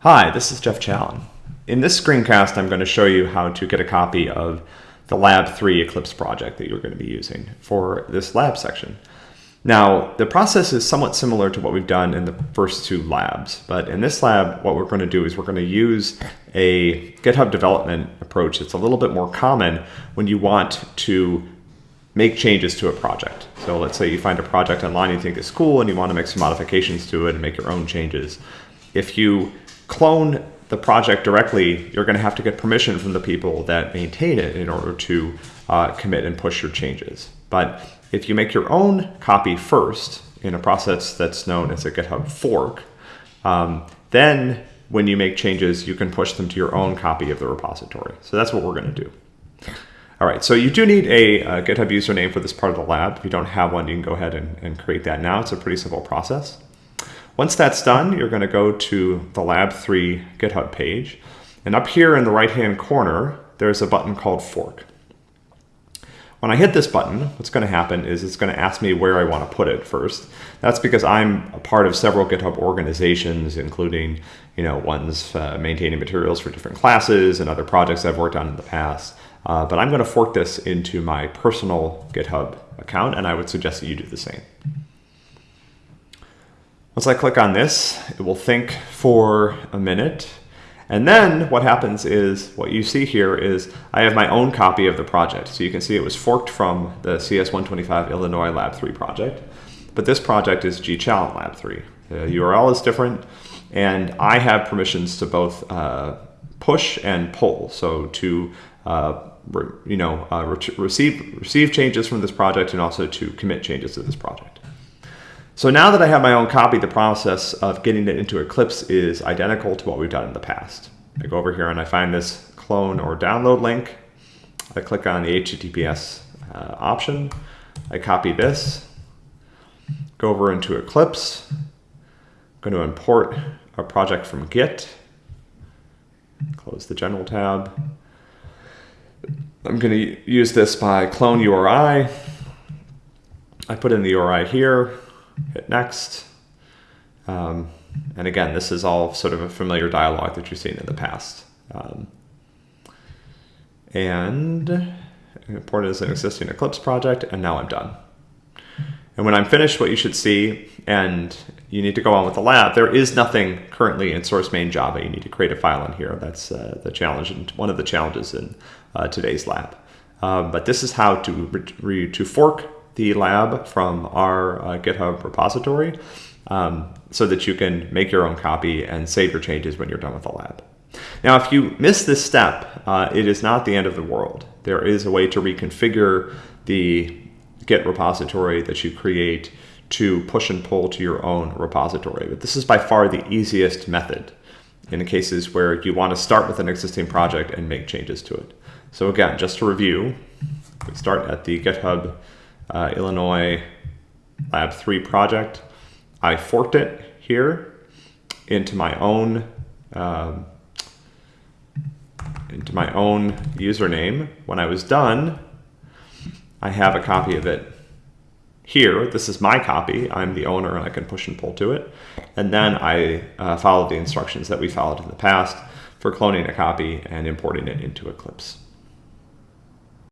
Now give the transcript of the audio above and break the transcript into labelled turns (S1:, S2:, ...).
S1: Hi, this is Jeff Challen. In this screencast, I'm going to show you how to get a copy of the Lab 3 Eclipse project that you're going to be using for this lab section. Now, the process is somewhat similar to what we've done in the first two labs, but in this lab, what we're going to do is we're going to use a GitHub development approach that's a little bit more common when you want to make changes to a project. So let's say you find a project online you think is cool and you want to make some modifications to it and make your own changes. If you clone the project directly, you're going to have to get permission from the people that maintain it in order to uh, commit and push your changes. But if you make your own copy first in a process that's known as a GitHub fork, um, then when you make changes, you can push them to your own copy of the repository. So that's what we're going to do. All right, so you do need a, a, GitHub username for this part of the lab. If you don't have one, you can go ahead and, and create that now. It's a pretty simple process. Once that's done, you're going to go to the Lab 3 GitHub page. And up here in the right-hand corner, there's a button called Fork. When I hit this button, what's going to happen is it's going to ask me where I want to put it first. That's because I'm a part of several GitHub organizations, including you know ones uh, maintaining materials for different classes and other projects I've worked on in the past. Uh, but I'm going to fork this into my personal GitHub account, and I would suggest that you do the same. Once I click on this, it will think for a minute. And then what happens is, what you see here is I have my own copy of the project. So you can see it was forked from the CS125 Illinois Lab 3 project. But this project is gchallen Lab 3. The URL is different, and I have permissions to both uh, push and pull. So to uh, you know, uh, re receive, receive changes from this project and also to commit changes to this project. So now that I have my own copy, the process of getting it into Eclipse is identical to what we've done in the past. I go over here and I find this clone or download link. I click on the HTTPS uh, option. I copy this, go over into Eclipse. I'm going to import a project from Git. Close the general tab. I'm going to use this by clone URI. I put in the URI here, hit next. Um, and again, this is all sort of a familiar dialogue that you've seen in the past. Um, and import as an existing Eclipse project, and now I'm done. And when I'm finished, what you should see, and you need to go on with the lab, there is nothing currently in source main Java. You need to create a file in here. That's uh, the challenge, and one of the challenges in uh, today's lab. Um, but this is how to, to fork the lab from our uh, GitHub repository um, so that you can make your own copy and save your changes when you're done with the lab. Now, if you miss this step, uh, it is not the end of the world. There is a way to reconfigure the Git repository that you create to push and pull to your own repository. But this is by far the easiest method in cases where you want to start with an existing project and make changes to it. So again, just to review, we start at the GitHub uh, Illinois Lab 3 project. I forked it here into my own um, into my own username. When I was done, I have a copy of it here. This is my copy. I'm the owner and I can push and pull to it. And then I uh, followed the instructions that we followed in the past for cloning a copy and importing it into Eclipse.